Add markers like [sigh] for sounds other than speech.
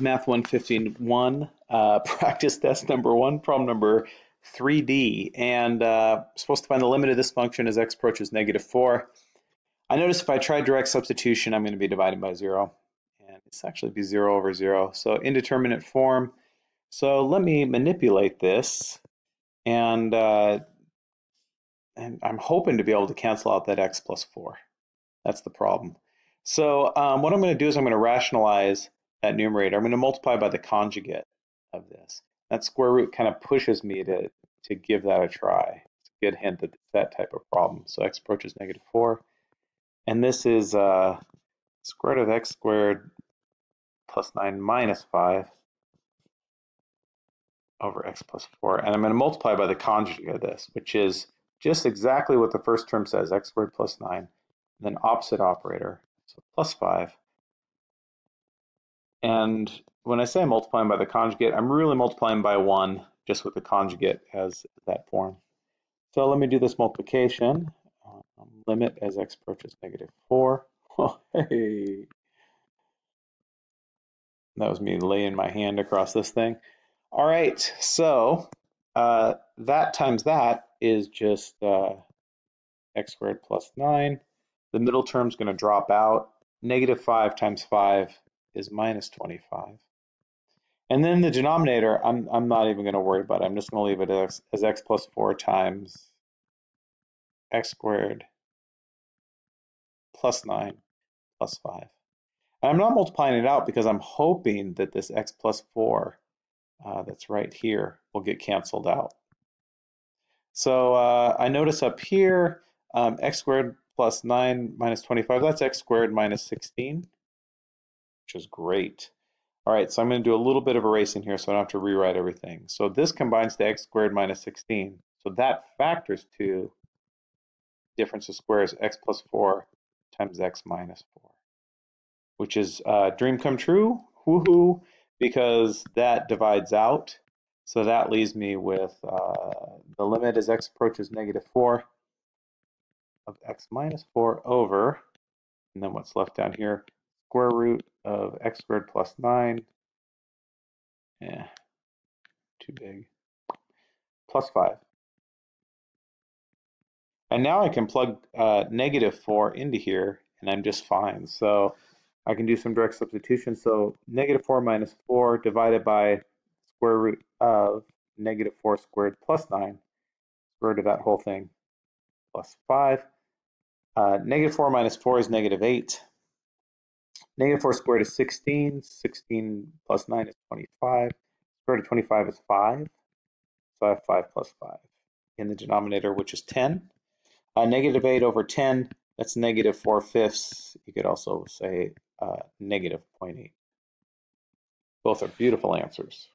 Math 151, uh, [laughs] practice test number one, problem number 3D. And uh, supposed to find the limit of this function as x approaches negative 4. I notice if I try direct substitution, I'm going to be divided by 0. And it's actually be 0 over 0. So indeterminate form. So let me manipulate this. And, uh, and I'm hoping to be able to cancel out that x plus 4. That's the problem. So um, what I'm going to do is I'm going to rationalize that numerator. I'm going to multiply by the conjugate of this. That square root kind of pushes me to, to give that a try. It's a good hint that it's that type of problem. So x approaches negative 4. And this is uh, square root of x squared plus 9 minus 5 over x plus 4. And I'm going to multiply by the conjugate of this, which is just exactly what the first term says, x squared plus 9, then opposite operator, so plus 5 and when I say I'm multiplying by the conjugate, I'm really multiplying by 1 just with the conjugate as that form. So let me do this multiplication. Um, limit as x approaches negative 4. [laughs] Oh, hey. That was me laying my hand across this thing. All right, so uh, that times that is just uh, x squared plus 9. The middle term is going to drop out. Negative 5 times 5 is minus 25. And then the denominator, I'm, I'm not even going to worry about it. I'm just going to leave it as, as x plus 4 times x squared plus 9 plus 5. And I'm not multiplying it out because I'm hoping that this x plus 4 uh, that's right here will get canceled out. So uh, I notice up here, um, x squared plus 9 minus 25, that's x squared minus 16 which is great. All right, so I'm going to do a little bit of erasing here so I don't have to rewrite everything. So this combines to x squared minus 16. So that factors to difference of squares x plus 4 times x minus 4, which is uh, dream come true, woohoo, because that divides out. So that leaves me with uh, the limit as x approaches negative 4 of x minus 4 over, and then what's left down here, square root of x squared plus 9. Yeah, too big. Plus 5. And now I can plug uh, negative 4 into here, and I'm just fine. So I can do some direct substitution. So negative 4 minus 4 divided by square root of negative 4 squared plus 9, square root of that whole thing, plus 5. Uh, negative 4 minus 4 is negative 8. Negative 4 squared is 16. 16 plus 9 is 25. Square root of 25 is 5. So I have 5 plus 5 in the denominator, which is 10. Uh, negative 8 over 10, that's negative 4 fifths. You could also say uh, negative 0.8. Both are beautiful answers.